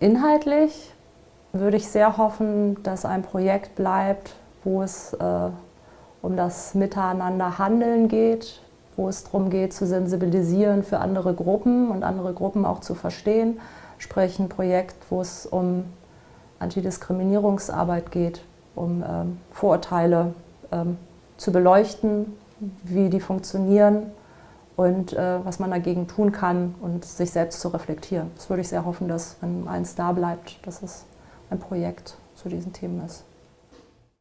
Inhaltlich würde ich sehr hoffen, dass ein Projekt bleibt, wo es äh, um das Miteinander handeln geht, wo es darum geht, zu sensibilisieren für andere Gruppen und andere Gruppen auch zu verstehen. Sprich ein Projekt, wo es um Antidiskriminierungsarbeit geht, um ähm, Vorurteile ähm, zu beleuchten, wie die funktionieren und äh, was man dagegen tun kann und sich selbst zu reflektieren. Das würde ich sehr hoffen, dass, wenn eins da bleibt, dass es ein Projekt zu diesen Themen ist.